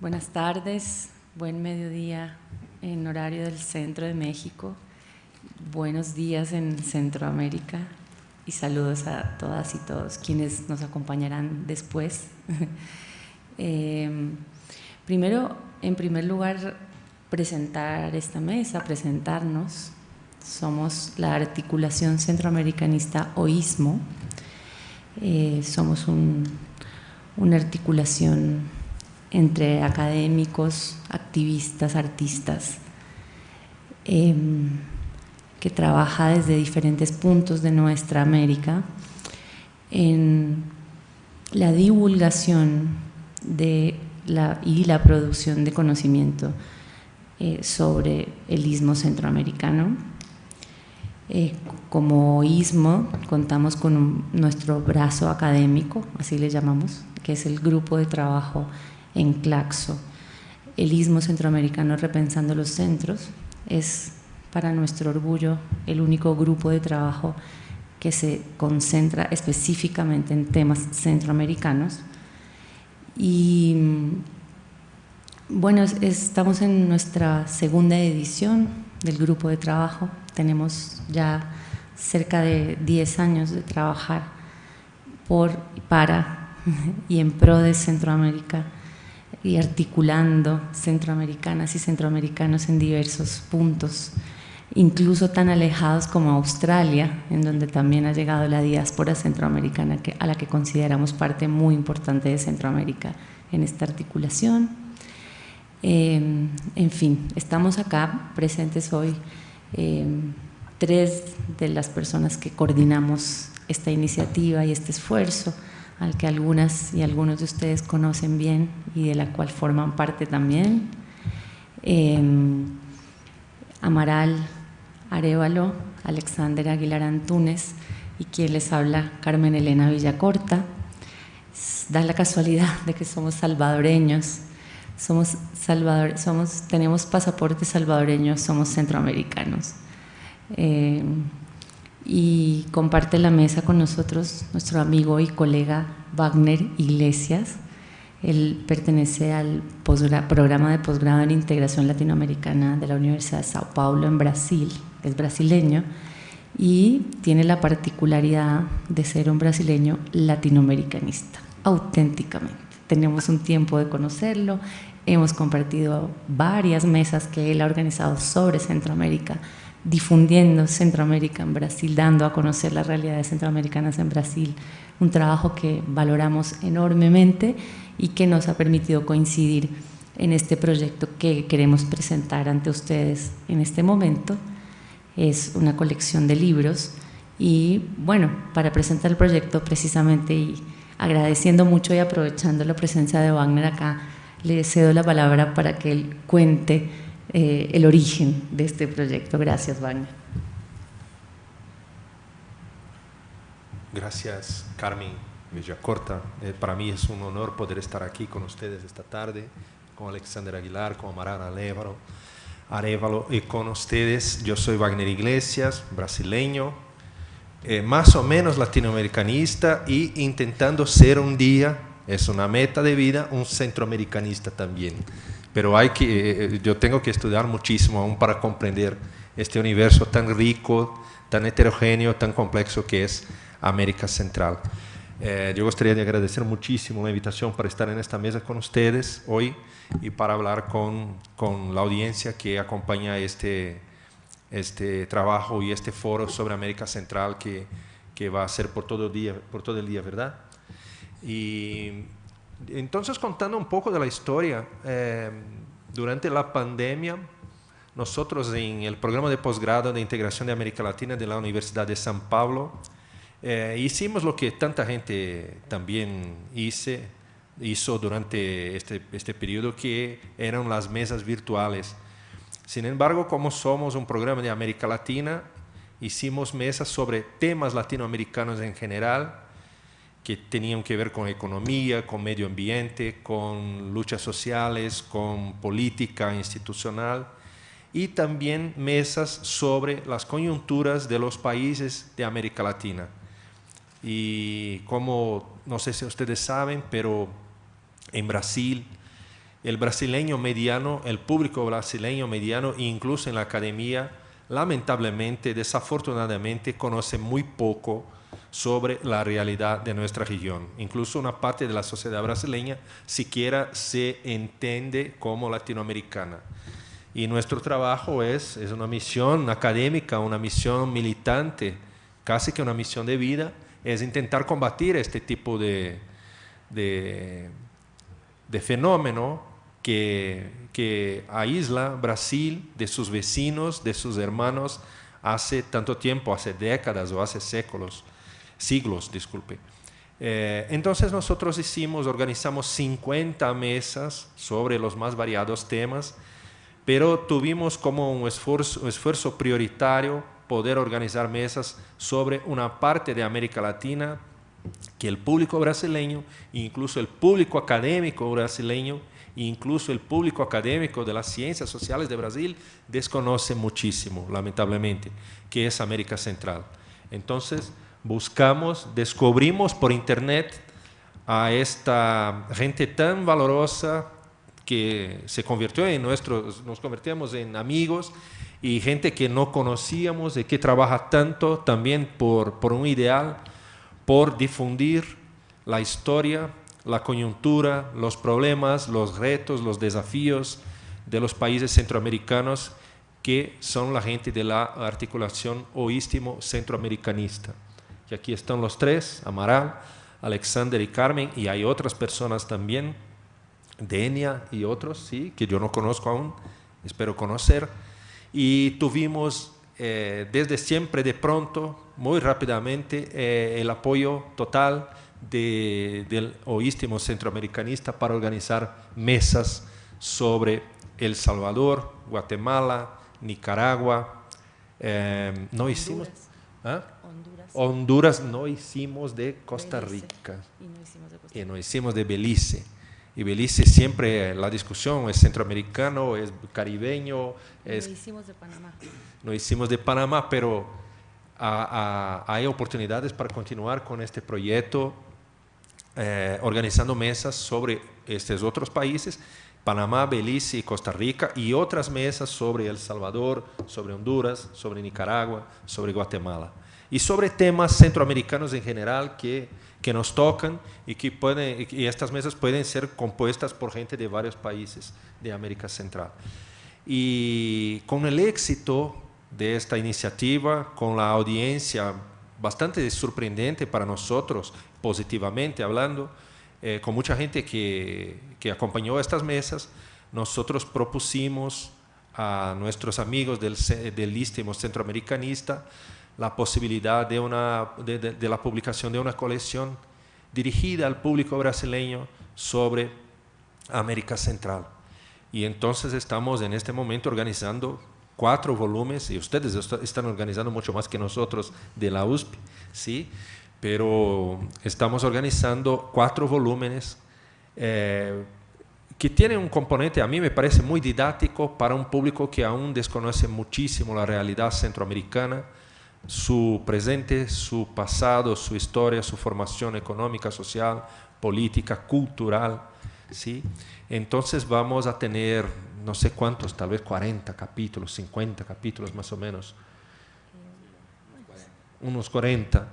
buenas tardes, buen mediodía en horario del centro de México, buenos días en Centroamérica y saludos a todas y todos quienes nos acompañarán después. Em, primero, en primer lugar, presentar esta mesa, presentarnos. Somos la articulación centroamericanista OISMO. Eh, somos una articulación entre académicos, activistas, artistas, em, que trabaja desde diferentes puntos de nuestra América en la divulgación de la, y la producción de conocimiento eh, sobre el istmo centroamericano. Eh, como istmo contamos con nuestro brazo académico, así le llamamos, que es el grupo de trabajo en Claxo. El istmo centroamericano repensando los centros es para nuestro orgullo el único grupo de trabajo que se concentra específicamente en temas centroamericanos. Y bueno, estamos en nuestra segunda edición del grupo de trabajo. Tenemos ya cerca de 10 años de trabajar por, para y en pro de Centroamérica y articulando centroamericanas y centroamericanos en diversos puntos incluso tan alejados como Australia, en donde también ha llegado la diáspora centroamericana, a la que consideramos parte muy importante de Centroamérica en esta articulación. Em, en fin, estamos acá presentes hoy em, tres de las personas que coordinamos esta iniciativa y este esfuerzo, al que algunas y algunos de ustedes conocen bien y de la cual forman parte también. Em, Amaral Arevalo, Alexander Aguilar Antunes y quien les habla Carmen Elena Villacorta. Da la casualidad de que somos salvadoreños, somos salvador, somos, tenemos pasaporte salvadoreño, somos centroamericanos. Eh, y comparte la mesa con nosotros nuestro amigo y colega Wagner Iglesias. Él pertenece al programa de posgrado en integración latinoamericana de la Universidad de Sao Paulo en Brasil es brasileño y tiene la particularidad de ser un brasileño latinoamericanista, auténticamente. Tenemos un tiempo de conocerlo, hemos compartido varias mesas que él ha organizado sobre Centroamérica, difundiendo Centroamérica en Brasil, dando a conocer las realidades centroamericanas en Brasil, un trabajo que valoramos enormemente y que nos ha permitido coincidir en este proyecto que queremos presentar ante ustedes en este momento. Es una colección de libros y bueno, para presentar el proyecto precisamente y agradeciendo mucho y aprovechando la presencia de Wagner acá, le cedo la palabra para que él cuente eh, el origen de este proyecto. Gracias, Wagner. Gracias, Carmen Villacorta. Eh, para mí es un honor poder estar aquí con ustedes esta tarde, con Alexander Aguilar, con Amarana Lévaro, Arevalo y con ustedes. Yo soy Wagner Iglesias, brasileño, eh, más o menos latinoamericanista y intentando ser un día, es una meta de vida, un centroamericanista también. Pero hay que, eh, eh, yo tengo que estudiar muchísimo aún para comprender este universo tan rico, tan heterogéneo, tan complejo que es América Central. yo gustaría de agradecer muchísimo la invitación para estar en esta mesa con ustedes hoy y para hablar con, con la audiencia que acompaña este, este trabajo y este foro sobre América Central que, que va a ser por todo, el día, por todo el día, ¿verdad? Y entonces contando un poco de la historia, eh, durante la pandemia, nosotros en el programa de posgrado de integración de América Latina de la Universidad de San Pablo, eh, hicimos lo que tanta gente también hice, hizo durante este, este periodo, que eran las mesas virtuales. Sin embargo, como somos un programa de América Latina, hicimos mesas sobre temas latinoamericanos en general que tenían que ver con economía, con medio ambiente, con luchas sociales, con política institucional y también mesas sobre las coyunturas de los países de América Latina. Y como, no sé si ustedes saben, pero en Brasil, el brasileño mediano, el público brasileño mediano, incluso en la academia, lamentablemente, desafortunadamente, conoce muy poco sobre la realidad de nuestra región. Incluso una parte de la sociedad brasileña siquiera se entiende como latinoamericana. Y nuestro trabajo es, es una misión académica, una misión militante, casi que una misión de vida, es intentar combatir este tipo de, de, de fenómeno que, que aísla Brasil de sus vecinos, de sus hermanos, hace tanto tiempo, hace décadas o hace séculos siglos, disculpe. Eh, entonces nosotros hicimos, organizamos 50 mesas sobre los más variados temas, pero tuvimos como un esfuerzo, un esfuerzo prioritario poder organizar mesas sobre una parte de América Latina que el público brasileño, incluso el público académico brasileño, incluso el público académico de las ciencias sociales de Brasil desconoce muchísimo, lamentablemente, que es América Central. Entonces, buscamos, descubrimos por internet a esta gente tan valorosa que se convirtió en nuestros, nos convertimos en amigos y gente que no conocíamos y que trabaja tanto también por, por un ideal, por difundir la historia, la coyuntura, los problemas, los retos, los desafíos de los países centroamericanos que son la gente de la articulación oístimo centroamericanista que aquí están los tres, Amaral, Alexander y Carmen, y hay otras personas también, Denia y otros, sí, que yo no conozco aún, espero conocer. Y tuvimos eh, desde siempre, de pronto, muy rápidamente, eh, el apoyo total del oístimo centroamericanista para organizar mesas sobre El Salvador, Guatemala, Nicaragua. Eh, no hicimos... ¿ah? Honduras no hicimos de Costa Rica y no hicimos de, Belice. Y Belice siempre la discusión es centroamericano, es caribeño. Es, no hicimos de Panamá. No hicimos de Panamá, pero hay oportunidades para continuar con este proyecto, eh, organizando mesas sobre estos otros países, Panamá, Belice y Costa Rica, y otras mesas sobre El Salvador, sobre Honduras, sobre Nicaragua, sobre Guatemala y sobre temas centroamericanos en general que, que nos tocan y que pueden, y estas mesas pueden ser compuestas por gente de varios países de América Central. Y con el éxito de esta iniciativa, con la audiencia bastante sorprendente para nosotros, positivamente hablando, eh, con mucha gente que, que acompañó estas mesas, nosotros propusimos a nuestros amigos del, del Istmo Centroamericanista la posibilidad de, una, de, la publicación de una colección dirigida al público brasileño sobre América Central. Y entonces estamos en este momento organizando cuatro volúmenes, y ustedes están organizando mucho más que nosotros de la USP, ¿sí? Pero estamos organizando cuatro volúmenes eh, que tienen un componente, a mí me parece muy didáctico para un público que aún desconoce muchísimo la realidad centroamericana, su presente, su pasado, su historia, su formación económica, social, política, cultural. ¿sí? Entonces vamos a tener, no sé cuántos, tal vez 40 capítulos, 50 capítulos más o menos, unos 40,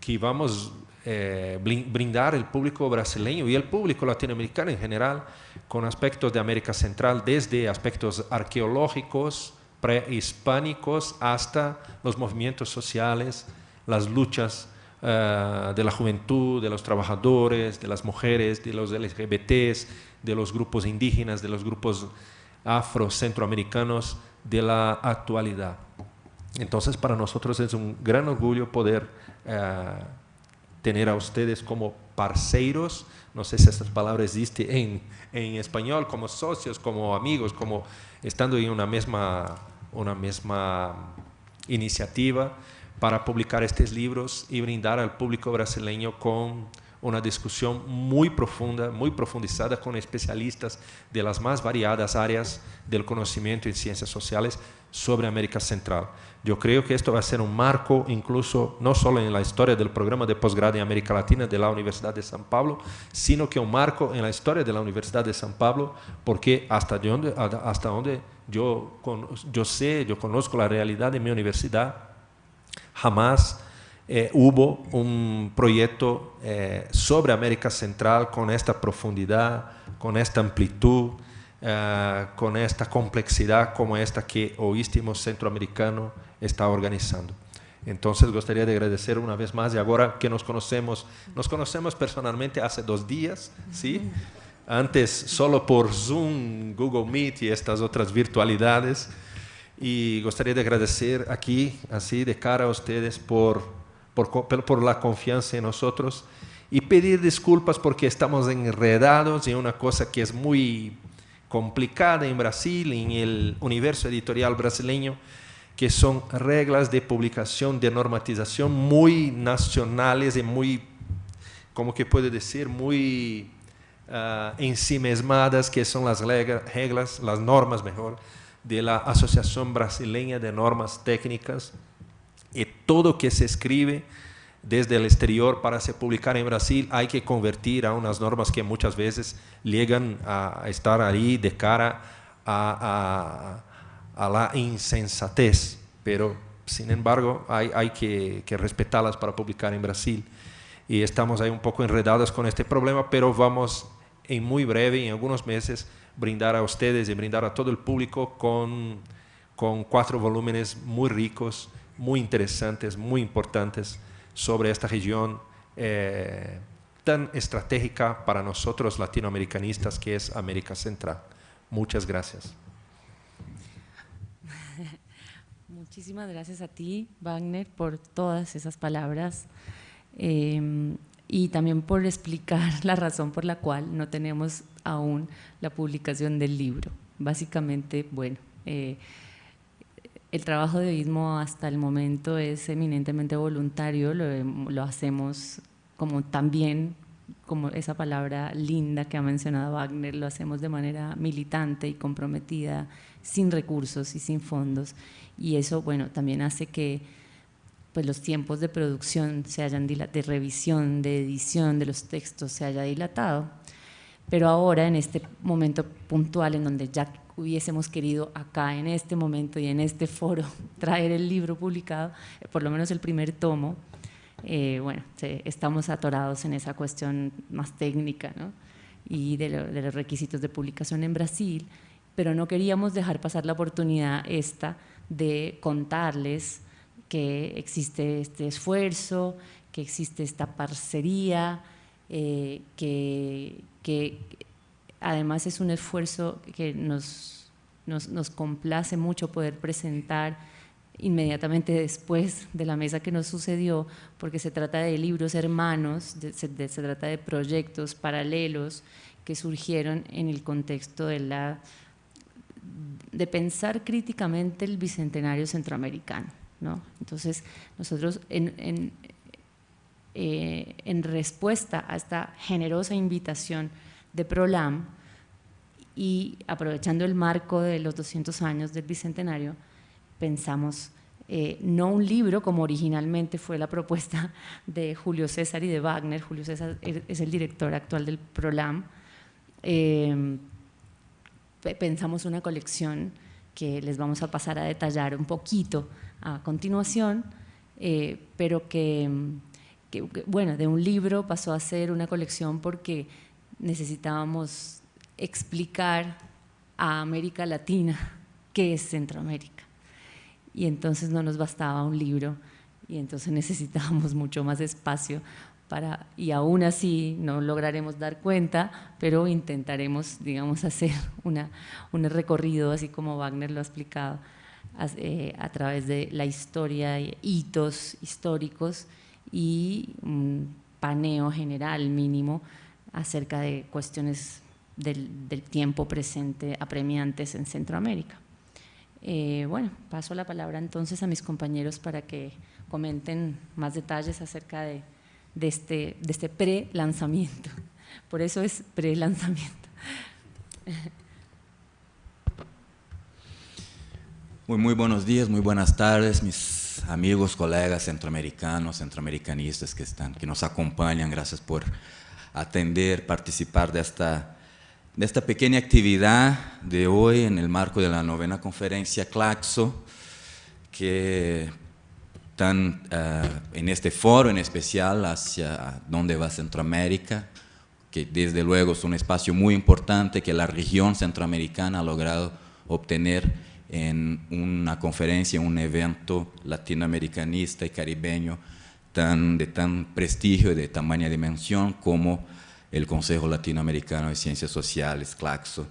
que vamos eh, brindar el público brasileño y el público latinoamericano en general con aspectos de América Central, desde aspectos arqueológicos, prehispánicos hasta los movimientos sociales, las luchas eh, de la juventud, de los trabajadores, de las mujeres, de los LGBTs, de los grupos indígenas, de los grupos afro-centroamericanos de la actualidad. Entonces, para nosotros es un gran orgullo poder eh, tener a ustedes como parceiros, no sé si estas palabras existen en, en español, como socios, como amigos, como estando en una misma una misma iniciativa para publicar estos libros y brindar al público brasileño con una discusión muy profunda, muy profundizada con especialistas de las más variadas áreas del conocimiento y ciencias sociales sobre América Central. Yo creo que esto va a ser un marco incluso no solo en la historia del programa de posgrado en América Latina de la Universidad de San Pablo, sino que un marco en la historia de la Universidad de San Pablo, porque hasta donde, hasta donde yo, yo sé, yo conozco la realidad de mi universidad, jamás eh, hubo un proyecto eh, sobre América Central con esta profundidad, con esta amplitud, eh, con esta complejidad como esta que Oístimo Centroamericano está organizando. Entonces, gustaría de agradecer una vez más y ahora que nos conocemos, nos conocemos personalmente hace dos días, ¿sí? Antes solo por Zoom, Google Meet y estas otras virtualidades. Y gustaría de agradecer aquí, así de cara a ustedes, por por, la confianza en nosotros y pedir disculpas porque estamos enredados en una cosa que es muy complicada en Brasil, en el universo editorial brasileño, que son reglas de publicación, de normatización muy nacionales y muy, como que puede decir, muy uh, que son las reglas, las normas mejor, de la Asociación Brasileña de Normas Técnicas. Y todo que se escribe desde el exterior para se publicar en Brasil hay que convertir a unas normas que muchas veces llegan a estar ahí de cara a, la insensatez, pero sin embargo hay, hay que, que, respetarlas para publicar en Brasil. Y estamos ahí un poco enredados con este problema, pero vamos en muy breve, en algunos meses, brindar a ustedes y brindar a todo el público con, con cuatro volúmenes muy ricos muy interesantes, muy importantes sobre esta región eh, tan estratégica para nosotros latinoamericanistas que es América Central. Muchas gracias. Muchísimas gracias a ti, Wagner, por todas esas palabras eh, y también por explicar la razón por la cual no tenemos aún la publicación del libro. Básicamente, bueno, eh, el trabajo de Oísmo hasta el momento es eminentemente voluntario, lo, hacemos como también, como esa palabra linda que ha mencionado Wagner, lo hacemos de manera militante y comprometida, sin recursos y sin fondos. Y eso, bueno, también hace que pues, los tiempos de producción se hayan de revisión, de edición de los textos se haya dilatado. Pero ahora, en este momento puntual en donde ya hubiésemos querido acá, en este momento y en este foro, traer el libro publicado, eh, por lo menos el primer tomo, eh, bueno, estamos atorados en esa cuestión más técnica ¿no? y de, de, los requisitos de publicación en Brasil, pero no queríamos dejar pasar la oportunidad esta de contarles que existe este esfuerzo, que existe esta parcería, eh, que, que además es un esfuerzo que nos, nos, complace mucho poder presentar inmediatamente después de la mesa que nos sucedió, porque se trata de libros hermanos, se, trata de proyectos paralelos que surgieron en el contexto de, la, de pensar críticamente el bicentenario centroamericano. ¿no? Entonces, nosotros en, en, eh, en respuesta a esta generosa invitación de Prolam y aprovechando el marco de los 200 años del Bicentenario, pensamos eh, no un libro como originalmente fue la propuesta de Julio César y de Wagner, Julio César es el director actual del Prolam, eh, pensamos una colección que les vamos a pasar a detallar un poquito a continuación, eh, pero que, bueno, de un libro pasó a ser una colección porque necesitábamos explicar a América Latina qué es Centroamérica. Y entonces no nos bastaba un libro y entonces necesitábamos mucho más espacio para, y aún así no lograremos dar cuenta, pero intentaremos, digamos, hacer una, un recorrido, así como Wagner lo ha explicado, a, eh, a través de la historia, hitos históricos y un paneo general mínimo acerca de cuestiones del, tiempo presente apremiantes en Centroamérica. Eh, bueno, paso la palabra entonces a mis compañeros para que comenten más detalles acerca de, este, de este pre-lanzamiento. Por eso es pre-lanzamiento. Muy, muy buenos días, muy buenas tardes, mis amigos, colegas centroamericanos, centroamericanistas que, están, que nos acompañan. Gracias por atender, participar de esta, de esta pequeña actividad de hoy en el marco de la novena conferencia Claxo, que están uh, en este foro en especial hacia dónde va Centroamérica, que desde luego es un espacio muy importante que la región centroamericana ha logrado obtener en una conferencia, un evento latinoamericanista y caribeño tan, de tan prestigio y de tamaña dimensión como el Consejo Latinoamericano de Ciencias Sociales, CLACSO.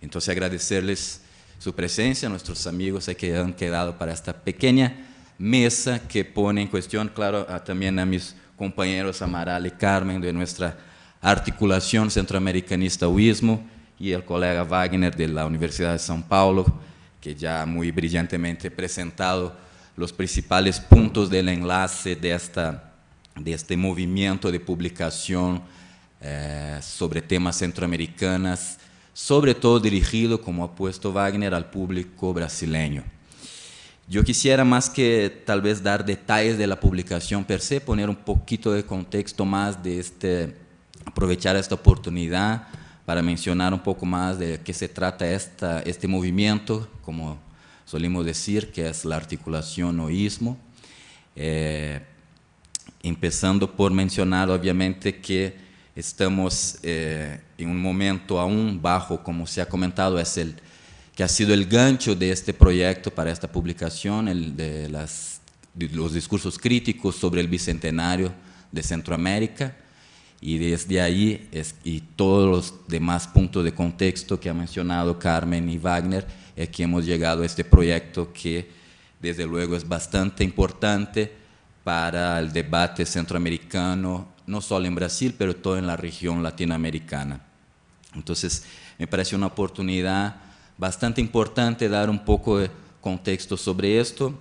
Entonces agradecerles su presencia, nuestros amigos que han quedado para esta pequeña mesa que pone en cuestión, claro, también a mis compañeros Amaral y Carmen de nuestra articulación centroamericanista UISMO y el colega Wagner de la Universidad de São Paulo, que ya muy brillantemente presentado los principales puntos del enlace de, esta, de este movimiento de publicación eh, sobre temas centroamericanos, sobre todo dirigido, como ha puesto Wagner, al público brasileño. Yo quisiera más que tal vez dar detalles de la publicación per se, poner un poquito de contexto más de este, aprovechar esta oportunidad para mencionar un poco más de qué se trata esta, este movimiento, como solimos decir, que es la articulación oísmo. Eh, empezando por mencionar, obviamente, que estamos eh, en un momento aún bajo, como se ha comentado, es el que ha sido el gancho de este proyecto para esta publicación, el de, los discursos críticos sobre el bicentenario de Centroamérica. Y desde ahí es, y todos los demás puntos de contexto que ha mencionado Carmen y Wagner es que hemos llegado a este proyecto que desde luego es bastante importante para el debate centroamericano, no solo en Brasil, pero todo en la región latinoamericana. Entonces, me parece una oportunidad bastante importante dar un poco de contexto sobre esto,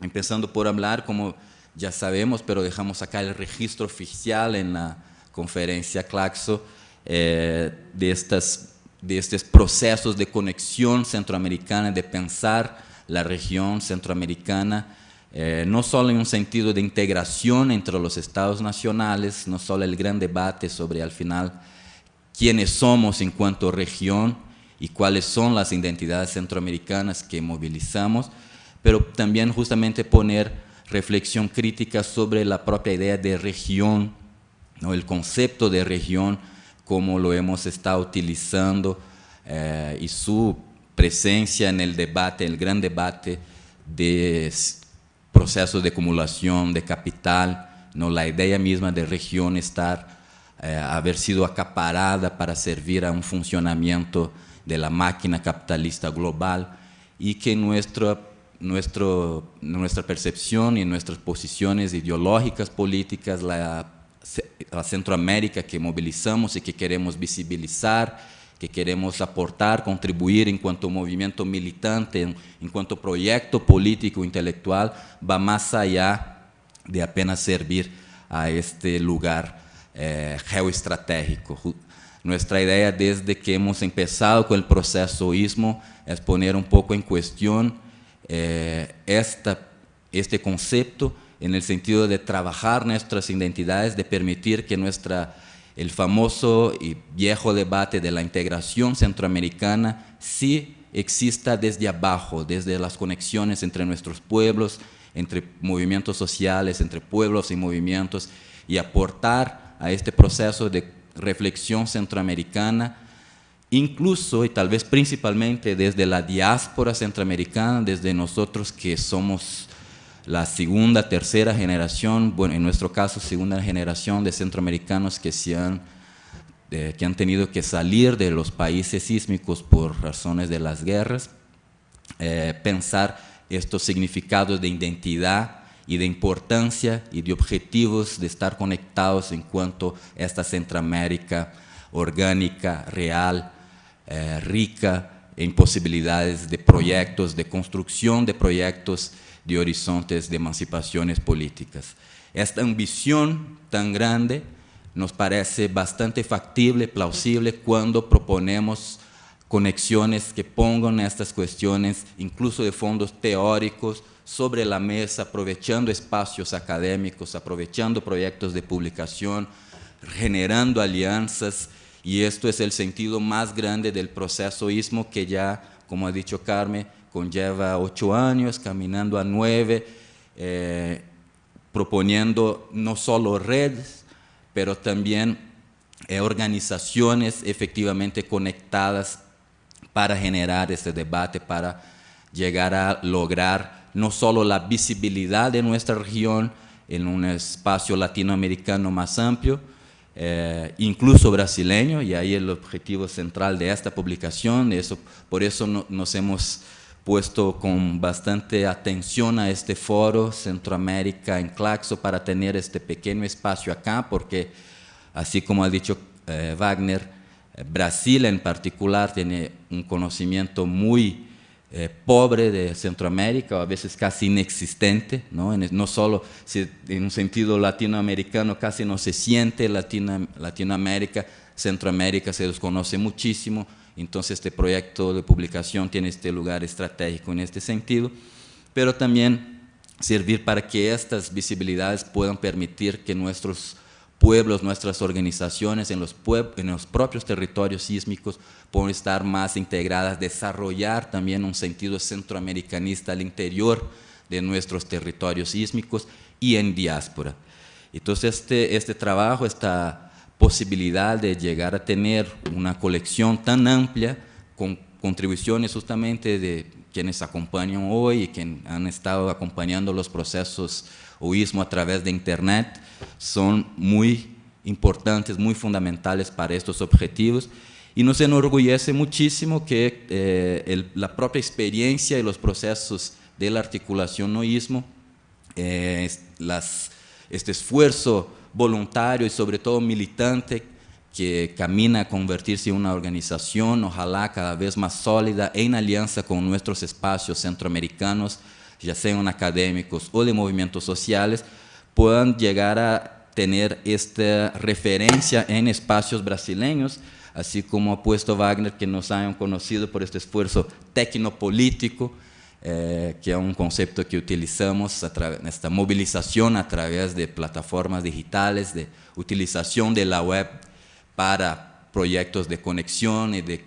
empezando por hablar, como ya sabemos, pero dejamos acá el registro oficial en la conferência Claxo, é, destas, destes processos de conexão centro-americana, de pensar a região centro-americana, eh, no solo en un sentido de integración entre los estados nacionales, no solo el gran debate sobre al final quiénes somos en cuanto región y cuáles son las identidades centroamericanas que movilizamos, pero también justamente poner reflexión crítica sobre la propia idea de región ¿no? el concepto de región, como lo hemos estado utilizando eh, y su presencia en el debate, el gran debate de procesos de acumulación de capital, ¿no? la idea misma de región estar, eh, haber sido acaparada para servir a un funcionamiento de la máquina capitalista global y que nuestra, nuestro, nuestra percepción y nuestras posiciones ideológicas, políticas, la Centroamérica que movilizamos y que queremos visibilizar, que queremos aportar, contribuir en cuanto movimiento militante, en, cuanto proyecto político intelectual, va más allá de apenas servir a este lugar eh, geoestratégico. Nuestra idea desde que hemos empezado con el proceso ISMO es poner un poco en cuestión eh, esta, este concepto en el sentido de trabajar nuestras identidades, de permitir que nuestra, el famoso y viejo debate de la integración centroamericana sí exista desde abajo, desde las conexiones entre nuestros pueblos, entre movimientos sociales, entre pueblos y movimientos, y aportar a este proceso de reflexión centroamericana, incluso y tal vez principalmente desde la diáspora centroamericana, desde nosotros que somos la segunda, tercera generación, bueno, en nuestro caso, segunda generación de centroamericanos que, han, que han tenido que salir de los países sísmicos por razones de las guerras, eh, pensar estos significados de identidad y de importancia y de objetivos de estar conectados en cuanto a esta Centroamérica orgánica, real, eh, rica en posibilidades de proyectos, de construcción de proyectos de horizontes de emancipaciones políticas. Esta ambición tan grande nos parece bastante factible, plausible, cuando proponemos conexiones que pongan estas cuestiones, incluso de fondos teóricos, sobre la mesa, aprovechando espacios académicos, aprovechando proyectos de publicación, generando alianzas, y esto es el sentido más grande del proceso ISMO que ya, como ha dicho Carmen, conlleva ocho años, caminando a nueve, eh, proponiendo no solo redes, pero también eh, organizaciones efectivamente conectadas para generar este debate, para llegar a lograr no solo la visibilidad de nuestra región en un espacio latinoamericano más amplio, eh, incluso brasileño, y ahí el objetivo central de esta publicación, eso, por eso nos hemos puesto con bastante atención a este foro Centroamérica en Claxo para tener este pequeño espacio acá, porque así como ha dicho eh, Wagner, eh, Brasil en particular tiene un conocimiento muy eh, pobre de Centroamérica, o a veces casi inexistente, no, no solo si, en un sentido latinoamericano casi no se siente Latino, Latinoamérica, Centroamérica se desconoce muchísimo, entonces este proyecto de publicación tiene este lugar estratégico en este sentido, pero también servir para que estas visibilidades puedan permitir que nuestros pueblos, nuestras organizaciones en los, en los propios territorios sísmicos puedan estar más integradas, desarrollar también un sentido centroamericanista al interior de nuestros territorios sísmicos y en diáspora. Entonces este, este trabajo, esta posibilidad de llegar a tener una colección tan amplia con contribuciones justamente de quienes acompañan hoy y que han estado acompañando los procesos oísmo a través de Internet, son muy importantes, muy fundamentales para estos objetivos. Y nos enorgullece muchísimo que eh, la propia experiencia y los procesos de la articulación noísmo, eh, este esfuerzo voluntario y sobre todo militante que camina a convertirse en una organización, ojalá cada vez más sólida, en alianza con nuestros espacios centroamericanos, ya sean académicos o de movimientos sociales, puedan llegar a tener esta referencia en espacios brasileños, así como ha puesto Wagner, que nos hayan conocido por este esfuerzo tecnopolítico, eh, que es un concepto que utilizamos en esta movilización a través de plataformas digitales, de utilización de la web para proyectos de conexión y de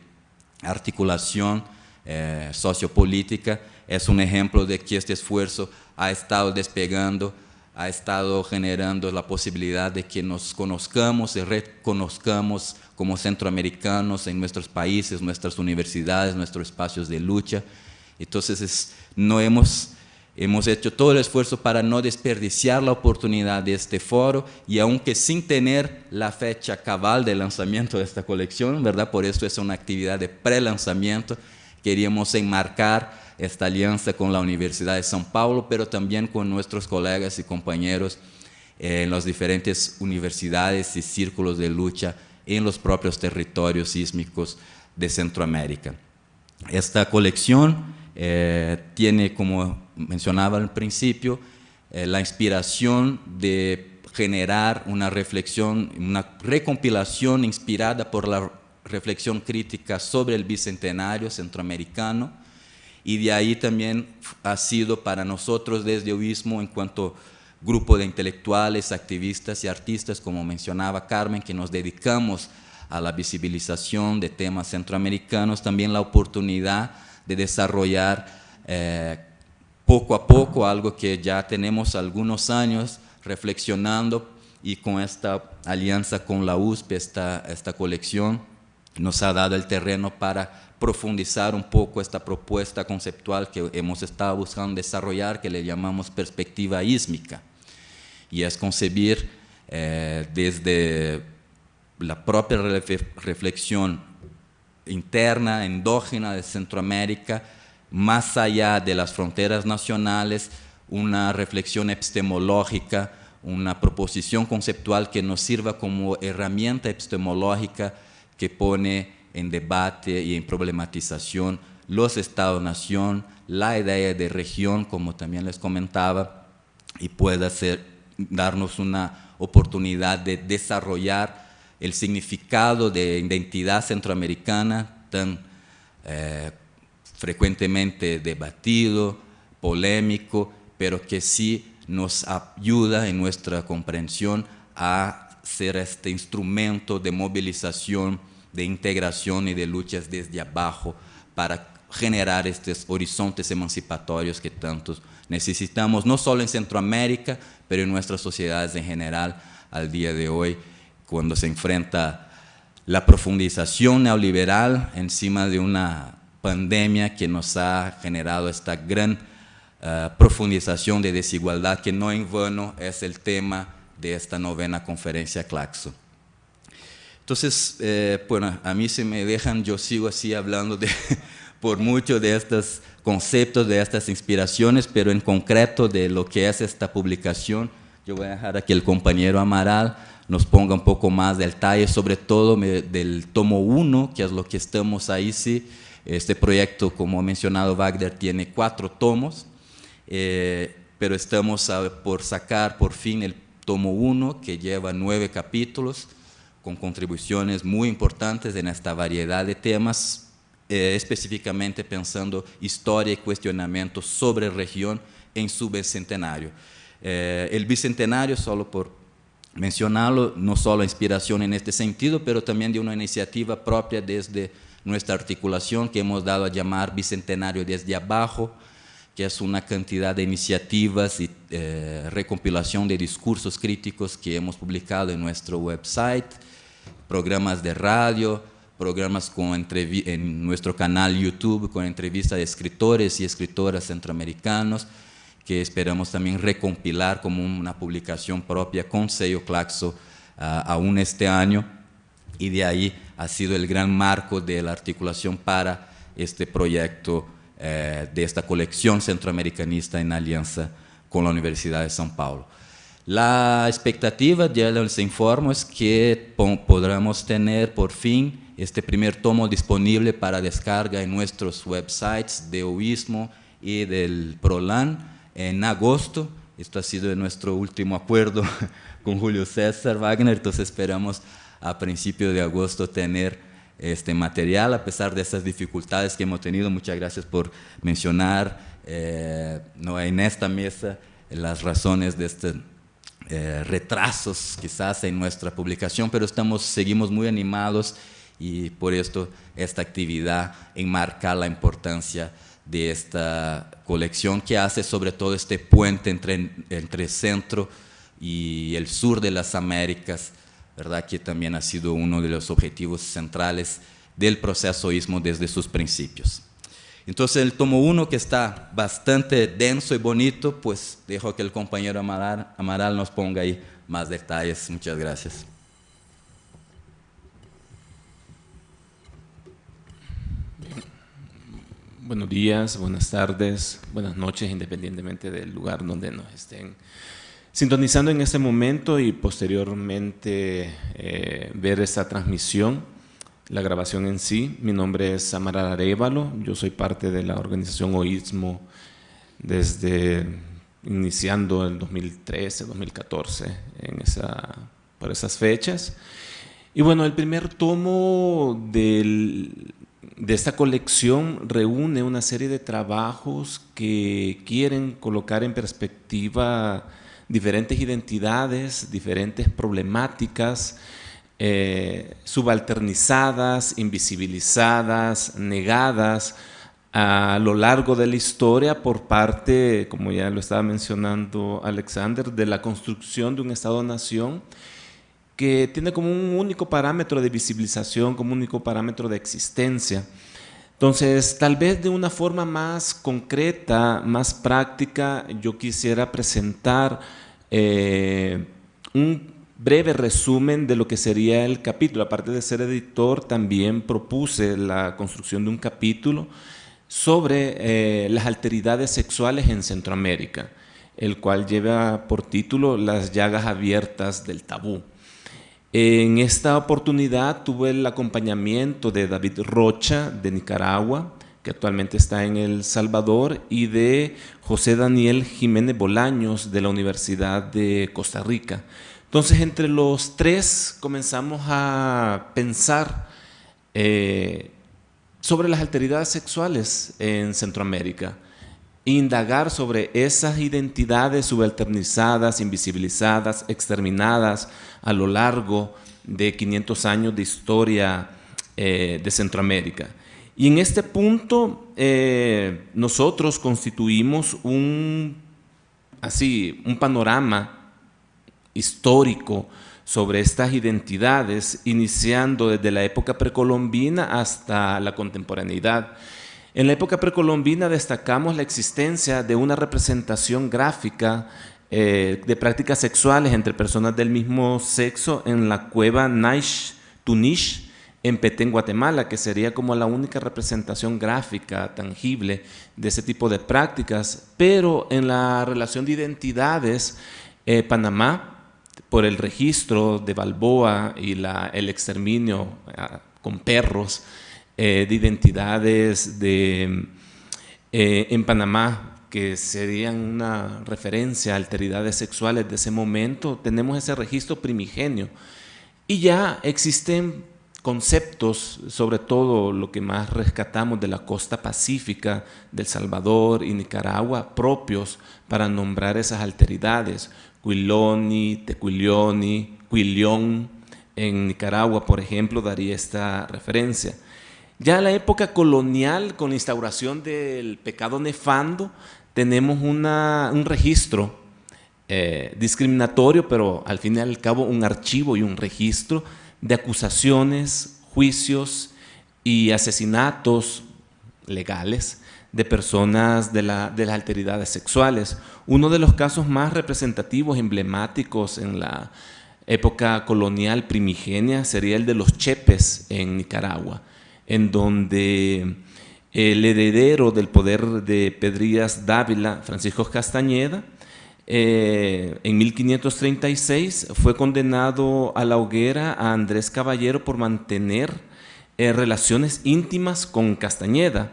articulación eh, sociopolítica, es un ejemplo de que este esfuerzo ha estado despegando ha estado generando la posibilidad de que nos conozcamos y reconozcamos como centroamericanos en nuestros países, nuestras universidades, nuestros espacios de lucha. Entonces, no hemos, hemos hecho todo el esfuerzo para no desperdiciar la oportunidad de este foro y aunque sin tener la fecha cabal de lanzamiento de esta colección, ¿verdad? Por eso es una actividad de pre-lanzamiento, queríamos enmarcar esta alianza con la Universidad de São Paulo, pero también con nuestros colegas y compañeros en las diferentes universidades y círculos de lucha en los propios territorios sísmicos de Centroamérica. Esta colección eh, tiene, como mencionaba al principio, eh, la inspiración de generar una reflexión, una recompilación inspirada por la reflexión crítica sobre el bicentenario centroamericano, y de ahí también ha sido para nosotros desde Oísmo en cuanto grupo de intelectuales, activistas y artistas, como mencionaba Carmen, que nos dedicamos a la visibilización de temas centroamericanos, también la oportunidad de desarrollar eh, poco a poco algo que ya tenemos algunos años reflexionando y con esta alianza con la USP, esta, esta colección, nos ha dado el terreno para profundizar un poco esta propuesta conceptual que hemos estado buscando desarrollar, que le llamamos perspectiva ísmica. Y es concebir eh, desde la propia reflexión interna, endógena de Centroamérica, más allá de las fronteras nacionales, una reflexión epistemológica, una proposición conceptual que nos sirva como herramienta epistemológica que pone en debate y en problematización los estados-nación, la idea de región, como también les comentaba, y pueda ser darnos una oportunidad de desarrollar el significado de identidad centroamericana tan eh, frecuentemente debatido, polémico, pero que sí nos ayuda en nuestra comprensión a ser este instrumento de movilización, de integración y de luchas desde abajo para generar estos horizontes emancipatorios que tantos necesitamos, no solo en Centroamérica, pero en nuestras sociedades en general al día de hoy, cuando se enfrenta la profundización neoliberal encima de una pandemia que nos ha generado esta gran uh, profundización de desigualdad, que no en vano es el tema de esta novena conferencia Claxo. Entonces, eh, bueno, a mí si me dejan, yo sigo así hablando de, por mucho de estos conceptos, de estas inspiraciones, pero en concreto de lo que es esta publicación, yo voy a dejar aquí el compañero Amaral nos ponga un poco más de detalle, sobre todo del tomo 1, que es lo que estamos ahí, sí. Este proyecto, como ha mencionado Wagner, tiene cuatro tomos, eh, pero estamos por sacar por fin el tomo 1, que lleva nueve capítulos, con contribuciones muy importantes en esta variedad de temas, eh, específicamente pensando historia y cuestionamiento sobre región en su bicentenario. Eh, el bicentenario, solo por mencionarlo, no solo inspiración en este sentido, pero también de una iniciativa propia desde nuestra articulación que hemos dado a llamar Bicentenario desde abajo, que es una cantidad de iniciativas y eh, recompilación de discursos críticos que hemos publicado en nuestro website, programas de radio, programas con en nuestro canal YouTube con entrevistas de escritores y escritoras centroamericanos, que esperamos también recompilar como una publicación propia con sello Claxo ah, aún este año. Y de ahí ha sido el gran marco de la articulación para este proyecto eh, de esta colección centroamericanista en alianza con la Universidad de São Paulo. La expectativa, ya les informo, es que podremos tener por fin este primer tomo disponible para descarga en nuestros websites de OISMO y del PROLAN en agosto. Esto ha sido nuestro último acuerdo con Julio César Wagner, entonces esperamos a principios de agosto tener este material, a pesar de esas dificultades que hemos tenido. Muchas gracias por mencionar eh, no, en esta mesa las razones de estos eh, retrasos quizás en nuestra publicación, pero estamos, seguimos muy animados y por esto esta actividad enmarca la importancia de esta colección que hace sobre todo este puente entre, entre centro y el sur de las Américas, ¿verdad? que también ha sido uno de los objetivos centrales del proceso ismo desde sus principios. Entonces el tomo 1, que está bastante denso y bonito, pues dejo que el compañero Amaral, Amaral nos ponga ahí más detalles. Muchas gracias. Buenos días, buenas tardes, buenas noches, independientemente del lugar donde nos estén Sintonizando en este momento y posteriormente eh, ver esta transmisión, la grabación en sí, mi nombre es Amaral Arevalo, yo soy parte de la organización OISMO desde iniciando el 2013, 2014, en esa, por esas fechas. Y bueno, el primer tomo de esta colección reúne una serie de trabajos que quieren colocar en perspectiva diferentes identidades, diferentes problemáticas, eh, subalternizadas, invisibilizadas, negadas a lo largo de la historia por parte, como ya lo estaba mencionando Alexander, de la construcción de un Estado-nación que tiene como un único parámetro de visibilización, como un único parámetro de existencia. Entonces, tal vez de una forma más concreta, más práctica, yo quisiera presentar eh, un breve resumen de lo que sería el capítulo. Aparte de ser editor, también propuse la construcción de un capítulo sobre eh, las alteridades sexuales en Centroamérica, el cual lleva por título Las llagas abiertas del tabú. En esta oportunidad tuve el acompañamiento de David Rocha de Nicaragua, que actualmente está en El Salvador, y de José Daniel Jiménez Bolaños, de la Universidad de Costa Rica. Entonces, entre los tres comenzamos a pensar eh, sobre las alteridades sexuales en Centroamérica, indagar sobre esas identidades subalternizadas, invisibilizadas, exterminadas a lo largo de 500 años de historia eh, de Centroamérica. Y en este punto eh, nosotros constituimos un, así, un panorama histórico sobre estas identidades, iniciando desde la época precolombina hasta la contemporaneidad. En la época precolombina destacamos la existencia de una representación gráfica eh, de prácticas sexuales entre personas del mismo sexo en la cueva Naish Tunish, en Petén, Guatemala, que sería como la única representación gráfica tangible de ese tipo de prácticas, pero en la relación de identidades, eh, Panamá, por el registro de Balboa y el exterminio ah, con perros eh, de identidades de, eh, en Panamá, que serían una referencia a alteridades sexuales de ese momento, tenemos ese registro primigenio. Y ya existen conceptos, sobre todo lo que más rescatamos de la costa pacífica del Salvador y Nicaragua, propios para nombrar esas alteridades. Quiloni, Tequilioni, Quilión, en Nicaragua, por ejemplo, daría esta referencia. Ya en la época colonial, con la instauración del pecado nefando, tenemos un registro eh, discriminatorio, pero al fin y al cabo un archivo y un registro de acusaciones, juicios y asesinatos legales de personas de, las alteridades sexuales. Uno de los casos más representativos, emblemáticos en la época colonial primigenia sería el de los Chepes en Nicaragua, en donde el heredero del poder de Pedrías Dávila, Francisco Castañeda, eh, en 1536 fue condenado a la hoguera a Andrés Caballero por mantener eh, relaciones íntimas con Castañeda.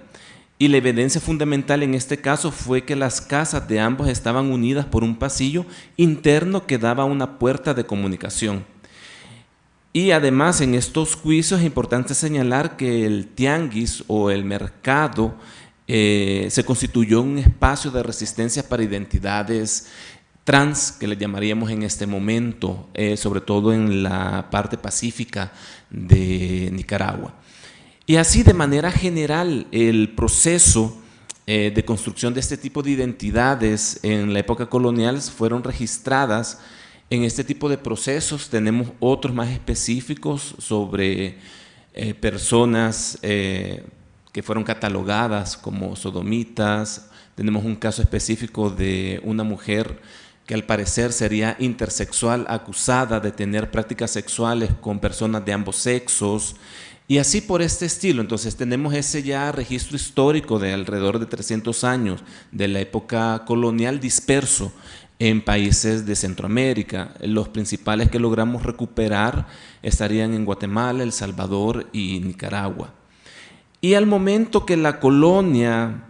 Y la evidencia fundamental en este caso fue que las casas de ambos estaban unidas por un pasillo interno que daba una puerta de comunicación. Y además en estos juicios es importante señalar que el tianguis o el mercado eh, se constituyó un espacio de resistencia para identidades trans, que le llamaríamos en este momento, eh, sobre todo en la parte pacífica de Nicaragua. Y así de manera general el proceso eh, de construcción de este tipo de identidades en la época colonial fueron registradas en este tipo de procesos. Tenemos otros más específicos sobre personas que fueron catalogadas como sodomitas. Tenemos un caso específico de una mujer que al parecer sería intersexual acusada de tener prácticas sexuales con personas de ambos sexos y así por este estilo. Entonces tenemos ese ya registro histórico de alrededor de 300 años de la época colonial disperso en países de Centroamérica. Los principales que logramos recuperar estarían en Guatemala, El Salvador y Nicaragua. Y al momento que la colonia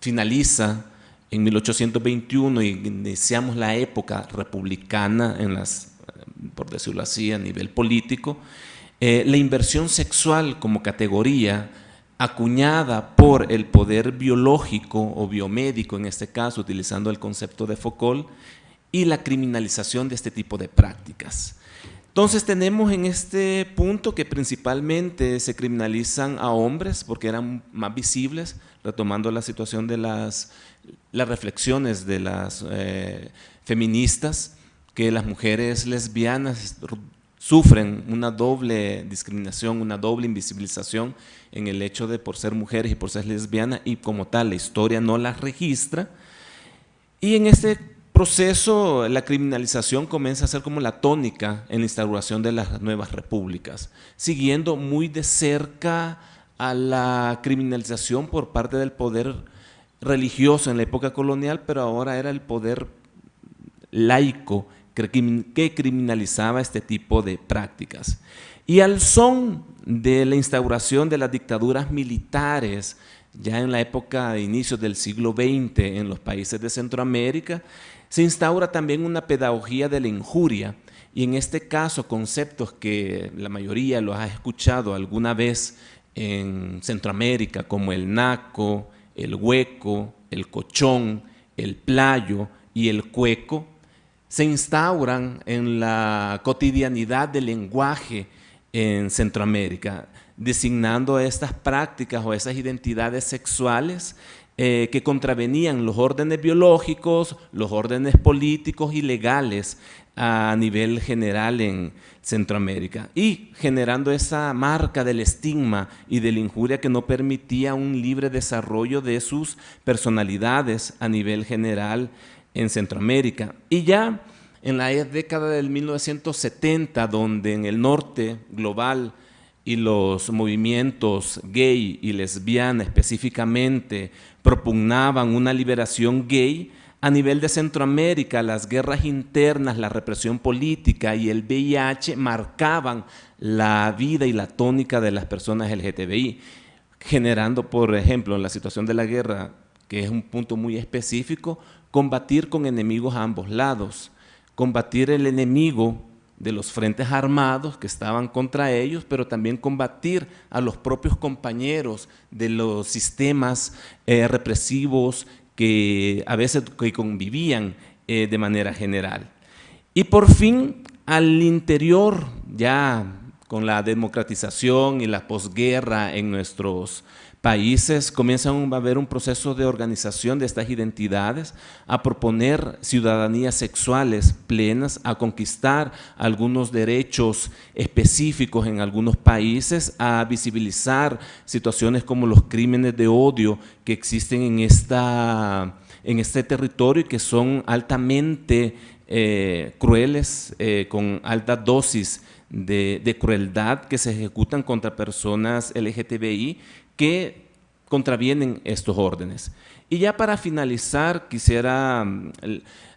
finaliza en 1821 y iniciamos la época republicana, en las, por decirlo así, a nivel político, eh, la inversión sexual como categoría acuñada por el poder biológico o biomédico, en este caso utilizando el concepto de Foucault, y la criminalización de este tipo de prácticas. Entonces tenemos en este punto que principalmente se criminalizan a hombres porque eran más visibles, retomando la situación de las, las reflexiones de las eh, feministas, que las mujeres lesbianas sufren una doble discriminación, una doble invisibilización en el hecho de por ser mujeres y por ser lesbianas y como tal la historia no las registra. Y en este proceso, la criminalización comienza a ser como la tónica en la instauración de las nuevas repúblicas, siguiendo muy de cerca a la criminalización por parte del poder religioso en la época colonial, pero ahora era el poder laico que criminalizaba este tipo de prácticas. Y al son de la instauración de las dictaduras militares, ya en la época de inicios del siglo XX en los países de Centroamérica, se instaura también una pedagogía de la injuria, y en este caso conceptos que la mayoría los ha escuchado alguna vez en Centroamérica, como el naco, el hueco, el cochón, el playo y el cueco, se instauran en la cotidianidad del lenguaje en Centroamérica, designando estas prácticas o esas identidades sexuales eh, que contravenían los órdenes biológicos, los órdenes políticos y legales a nivel general en Centroamérica. Y generando esa marca del estigma y de la injuria que no permitía un libre desarrollo de sus personalidades a nivel general en Centroamérica. Y ya en la década del 1970, donde en el norte global y los movimientos gay y lesbiana específicamente propugnaban una liberación gay, a nivel de Centroamérica, las guerras internas, la represión política y el VIH marcaban la vida y la tónica de las personas LGTBI, generando, por ejemplo, en la situación de la guerra, que es un punto muy específico, combatir con enemigos a ambos lados, combatir el enemigo de los frentes armados que estaban contra ellos, pero también combatir a los propios compañeros de los sistemas eh, represivos que a veces que convivían eh, de manera general. Y por fin, al interior, ya con la democratización y la posguerra en nuestros países comienzan a haber un proceso de organización de estas identidades, a proponer ciudadanías sexuales plenas, a conquistar algunos derechos específicos en algunos países, a visibilizar situaciones como los crímenes de odio que existen en, esta, en este territorio y que son altamente eh, crueles, eh, con alta dosis de, de, crueldad que se ejecutan contra personas LGTBI que contravienen estos órdenes. Y ya para finalizar, quisiera mm,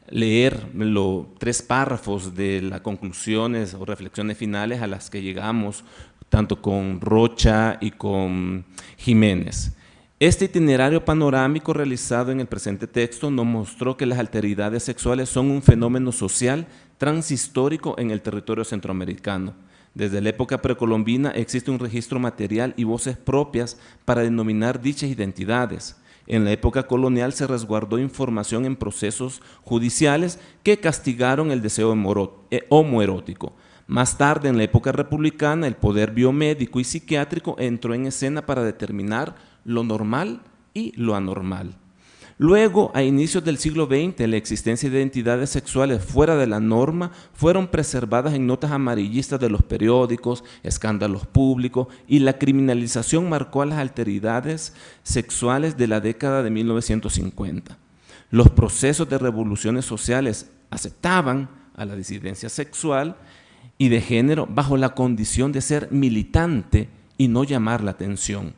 leer los tres párrafos de las conclusiones o reflexiones finales a las que llegamos, tanto con Rocha y con Jiménez. Este itinerario panorámico realizado en el presente texto nos mostró que las alteridades sexuales son un fenómeno social transhistórico en el territorio centroamericano desde la época precolombina existe un registro material y voces propias para denominar dichas identidades. En la época colonial se resguardó información en procesos judiciales que castigaron el deseo eh, homoerótico. Más tarde, en la época republicana, el poder biomédico y psiquiátrico entró en escena para determinar lo normal y lo anormal. Luego, a inicios del siglo XX, la existencia de identidades sexuales fuera de la norma fueron preservadas en notas amarillistas de los periódicos, escándalos públicos y la criminalización marcó a las alteridades sexuales de la década de 1950. Los procesos de revoluciones sociales aceptaban a la disidencia sexual y de género bajo la condición de ser militante y no llamar la atención.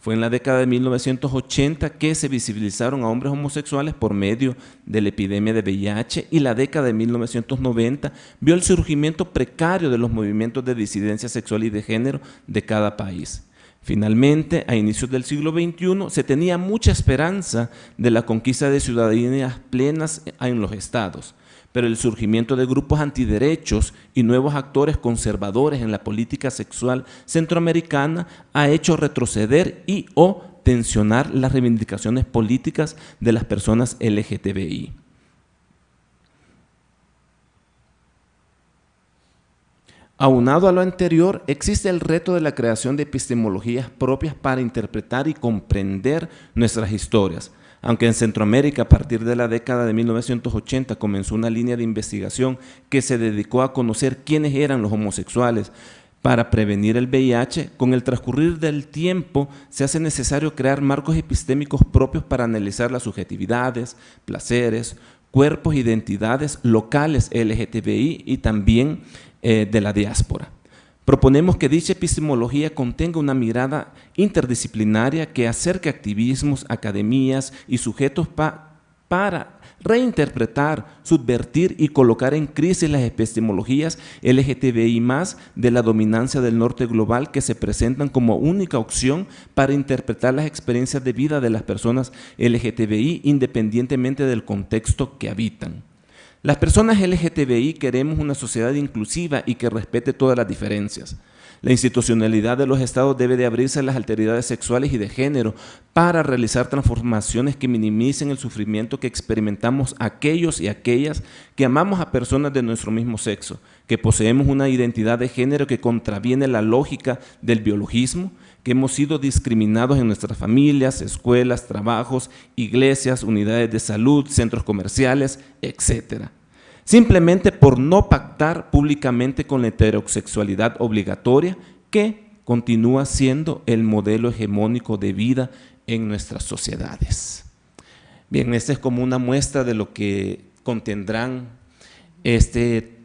Fue en la década de 1980 que se visibilizaron a hombres homosexuales por medio de la epidemia de VIH y la década de 1990 vio el surgimiento precario de los movimientos de disidencia sexual y de género de cada país. Finalmente, a inicios del siglo XXI, se tenía mucha esperanza de la conquista de ciudadanías plenas en los estados pero el surgimiento de grupos antiderechos y nuevos actores conservadores en la política sexual centroamericana ha hecho retroceder y o tensionar las reivindicaciones políticas de las personas LGTBI. Aunado a lo anterior, existe el reto de la creación de epistemologías propias para interpretar y comprender nuestras historias, aunque en Centroamérica a partir de la década de 1980 comenzó una línea de investigación que se dedicó a conocer quiénes eran los homosexuales para prevenir el VIH, con el transcurrir del tiempo se hace necesario crear marcos epistémicos propios para analizar las subjetividades, placeres, cuerpos, identidades locales LGTBI y también eh, de la diáspora. Proponemos que dicha epistemología contenga una mirada interdisciplinaria que acerque activismos, academias y sujetos para reinterpretar, subvertir y colocar en crisis las epistemologías LGTBI+, de la dominancia del norte global que se presentan como única opción para interpretar las experiencias de vida de las personas LGTBI independientemente del contexto que habitan. Las personas LGTBI queremos una sociedad inclusiva y que respete todas las diferencias. La institucionalidad de los estados debe de abrirse a las alteridades sexuales y de género para realizar transformaciones que minimicen el sufrimiento que experimentamos aquellos y aquellas que amamos a personas de nuestro mismo sexo, que poseemos una identidad de género que contraviene la lógica del biologismo, que hemos sido discriminados en nuestras familias, escuelas, trabajos, iglesias, unidades de salud, centros comerciales, etcétera simplemente por no pactar públicamente con la heterosexualidad obligatoria que continúa siendo el modelo hegemónico de vida en nuestras sociedades. Bien, esta es como una muestra de lo que contendrán este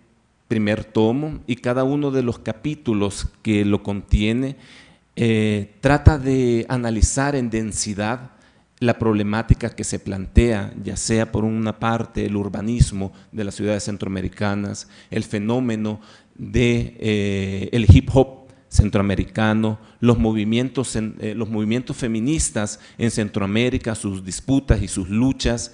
primer tomo y cada uno de los capítulos que lo contiene eh, trata de analizar en densidad la problemática que se plantea, ya sea por una parte el urbanismo de las ciudades centroamericanas, el fenómeno de eh, el hip hop centroamericano, los movimientos, eh, los movimientos feministas en Centroamérica, sus disputas y sus luchas,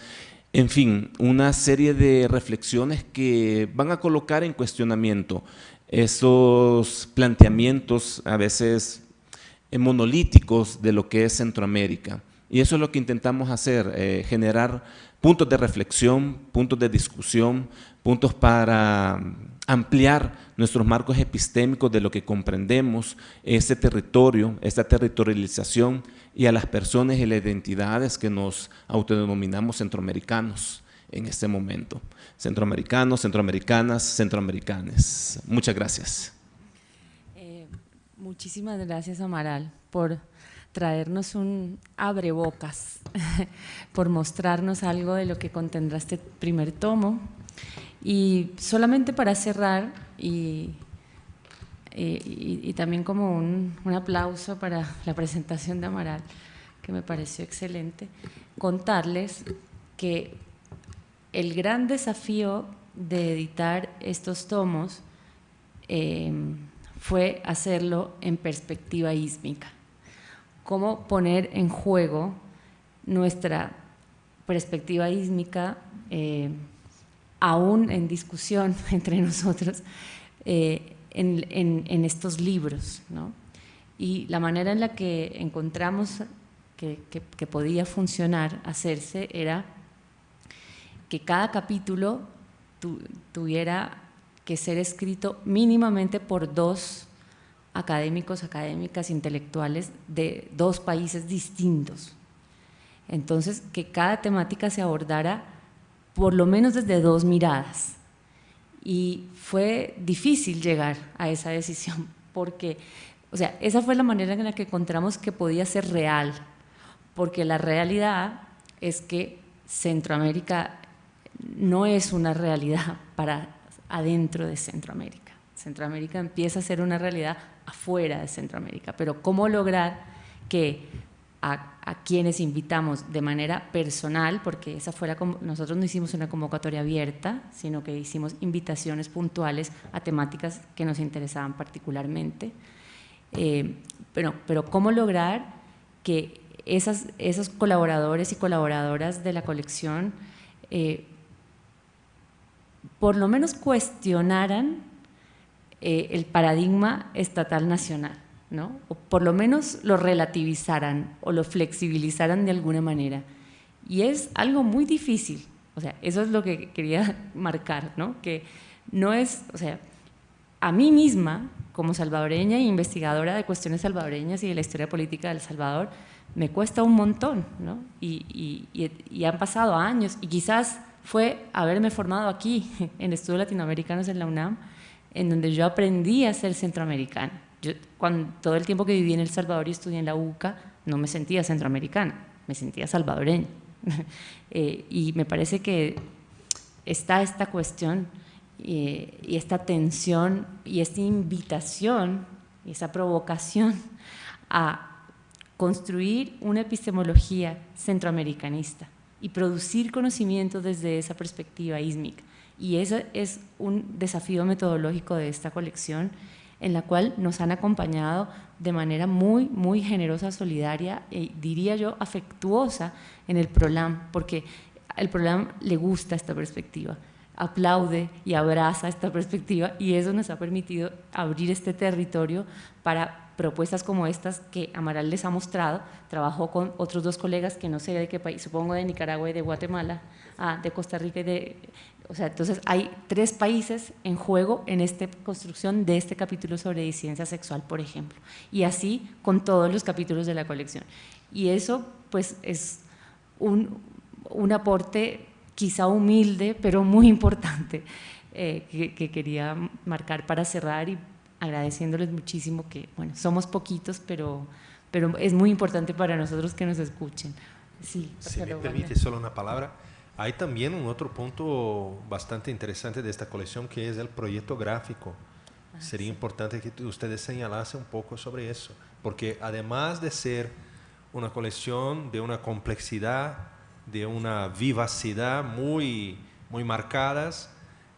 en fin, una serie de reflexiones que van a colocar en cuestionamiento esos planteamientos a veces monolíticos de lo que es Centroamérica. Y eso es lo que intentamos hacer, eh, generar puntos de reflexión, puntos de discusión, puntos para mm, ampliar nuestros marcos epistémicos de lo que comprendemos ese territorio, esta territorialización y a las personas y las identidades que nos autodenominamos centroamericanos en este momento. Centroamericanos, centroamericanas, centroamericanes. Muchas gracias. Eh, muchísimas gracias, Amaral, por traernos un abrebocas, por mostrarnos algo de lo que contendrá este primer tomo. Y solamente para cerrar, y, y, también como un, un, aplauso para la presentación de Amaral, que me pareció excelente, contarles que el gran desafío de editar estos tomos eh, fue hacerlo en perspectiva ísmica cómo poner en juego nuestra perspectiva ísmica, eh, aún en discusión entre nosotros, eh, en, estos libros. Y la manera en la que encontramos que, podía funcionar, hacerse, era que cada capítulo tuviera que ser escrito mínimamente por dos académicos, académicas, intelectuales de dos países distintos. Entonces, que cada temática se abordara por lo menos desde dos miradas. Y fue difícil llegar a esa decisión, porque, o sea, esa fue la manera en la que encontramos que podía ser real, porque la realidad es que Centroamérica no es una realidad para adentro de Centroamérica. Centroamérica empieza a ser una realidad afuera de Centroamérica, pero cómo lograr que a, quienes invitamos de manera personal, porque esa fue nosotros no hicimos una convocatoria abierta, sino que hicimos invitaciones puntuales a temáticas que nos interesaban particularmente, eh, pero, pero cómo lograr que esas, esos colaboradores y colaboradoras de la colección eh, por lo menos cuestionaran eh, el paradigma estatal nacional, ¿no? o por lo menos lo relativizaran o lo flexibilizaran de alguna manera. Y es algo muy difícil, o sea, eso es lo que quería marcar, ¿no? que no es, o sea, a mí misma, como salvadoreña e investigadora de cuestiones salvadoreñas y de la historia política de El Salvador, me cuesta un montón, ¿no? y, y han pasado años, y quizás fue haberme formado aquí, en estudios latinoamericanos en la UNAM, en donde yo aprendí a ser centroamericana. Yo, cuando, todo el tiempo que viví en El Salvador y estudié en la UCA, no me sentía centroamericana, me sentía salvadoreña. Eh, y me parece que está esta cuestión eh, y esta tensión y esta invitación y esa provocación a construir una epistemología centroamericanista, y producir conocimiento desde esa perspectiva ísmica. Y ese es un desafío metodológico de esta colección en la cual nos han acompañado de manera muy, muy generosa, solidaria y diría yo afectuosa en el PROLAM, porque el PROLAM le gusta esta perspectiva, aplaude y abraza esta perspectiva y eso nos ha permitido abrir este territorio para propuestas como estas que Amaral les ha mostrado, trabajó con otros dos colegas que no sé de qué país, supongo de Nicaragua y de Guatemala, ah, de Costa Rica y de... O sea, entonces hay tres países en juego en esta construcción de este capítulo sobre disidencia sexual, por ejemplo, y así con todos los capítulos de la colección. Y eso pues es un, un aporte quizá humilde, pero muy importante eh, que, que, quería marcar para cerrar y agradeciéndoles muchísimo que, bueno, somos poquitos, pero, pero es muy importante para nosotros que nos escuchen. Sí, si me permite solo una palabra, hay también un otro punto bastante interesante de esta colección que es el proyecto gráfico. Ah, Sería sí. importante que ustedes señalasen un poco sobre eso, porque además de ser una colección de una complejidad, de una vivacidad muy, muy marcadas,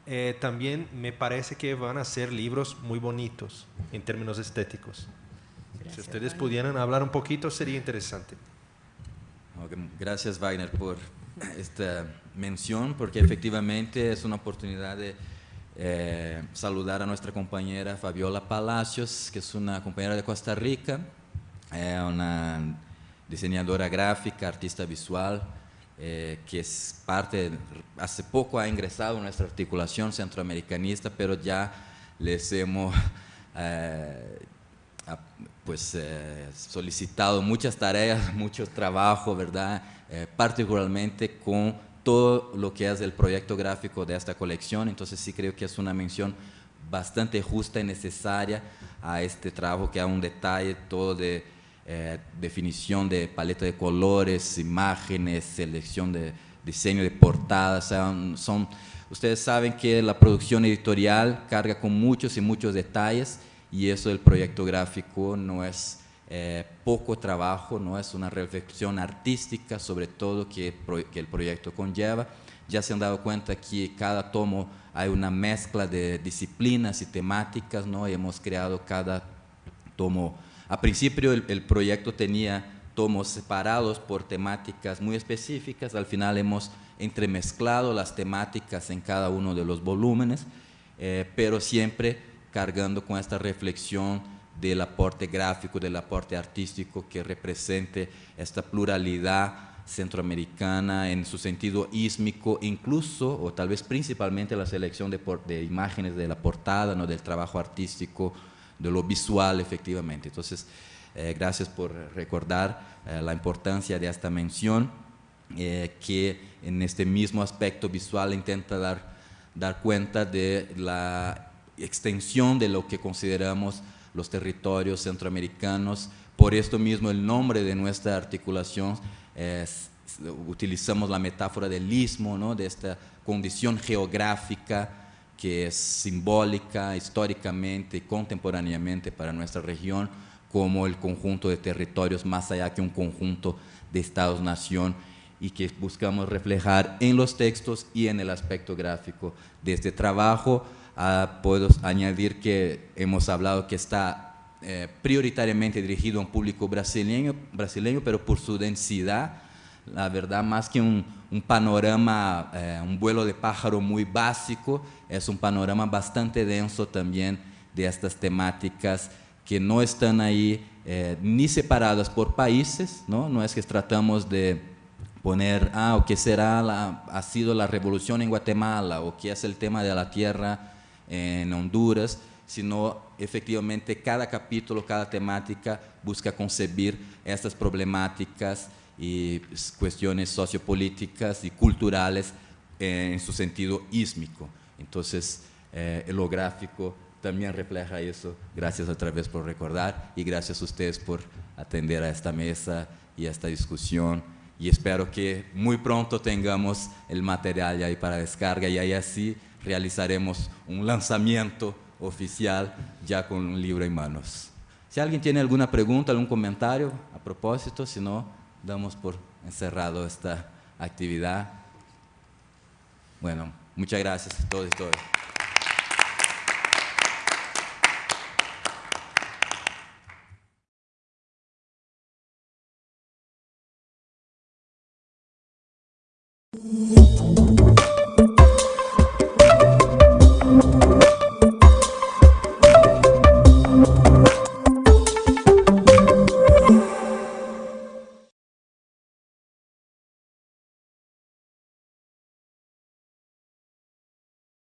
eh, también me parece que van a ser libros muy bonitos en términos estéticos. Gracias, si ustedes Wagner. pudieran hablar un poquito, sería interesante. Gracias, Wagner, por esta mención, porque efectivamente es una oportunidad de eh, saludar a nuestra compañera Fabiola Palacios, que es una compañera de Costa Rica, eh, una diseñadora gráfica, artista visual, eh, que es parte, hace poco ha ingresado nuestra articulación centroamericanista, pero ya les hemos eh, pues, eh, solicitado muchas tareas, mucho trabajo, ¿verdad? Particularmente con todo lo que es el proyecto gráfico de esta colección, entonces sí creo que es una mención bastante justa y necesaria a este trabajo que ha un detalle todo de eh, definición de paleta de colores, imágenes, selección de diseño de portadas. Son, ustedes saben que la producción editorial carga con muchos y muchos detalles y eso del proyecto gráfico no es eh, poco trabajo, no es una reflexión artística sobre todo que, que el proyecto conlleva. Ya se han dado cuenta que cada tomo hay una mezcla de disciplinas y temáticas, ¿no? Y hemos creado cada tomo a principio el, proyecto tenía tomos separados por temáticas muy específicas, al final hemos entremezclado las temáticas en cada uno de los volúmenes, eh, pero siempre cargando con esta reflexión del aporte gráfico, del aporte artístico que represente esta pluralidad centroamericana en su sentido ísmico, incluso o tal vez principalmente la selección de, de imágenes de la portada, ¿no? del trabajo artístico, de lo visual efectivamente. Entonces, eh, gracias por recordar eh, la importancia de esta mención, eh, que en este mismo aspecto visual intenta dar, dar cuenta de la extensión de lo que consideramos los territorios centroamericanos. Por esto mismo el nombre de nuestra articulación utilizamos la metáfora del istmo, ¿no? de esta condición geográfica que es simbólica históricamente y contemporáneamente para nuestra región como el conjunto de territorios más allá que un conjunto de estados-nación y que buscamos reflejar en los textos y en el aspecto gráfico de este trabajo. Ah, puedo añadir que hemos hablado que está eh, prioritariamente dirigido a un público brasileño, brasileño, pero por su densidad, la verdad, más que un, panorama, eh, un vuelo de pájaro muy básico, es un panorama bastante denso también de estas temáticas que no están ahí eh, ni separadas por países, ¿no? no es que tratamos de poner, ah, o qué será, la, ha sido la revolución en Guatemala, o qué es el tema de la tierra en Honduras, sino efectivamente cada capítulo, cada temática busca concebir estas problemáticas y cuestiones sociopolíticas y culturales en su sentido ísmico. Entonces, eh, lo gráfico también refleja eso. Gracias otra vez por recordar y gracias a ustedes por atender a esta mesa y a esta discusión. Y espero que muy pronto tengamos el material ahí para descarga y ahí así realizaremos un lanzamiento oficial ya con un libro en manos. Si alguien tiene alguna pregunta, algún comentario a propósito, si no, damos por encerrado esta actividad. Bueno, muchas gracias a todos y todas.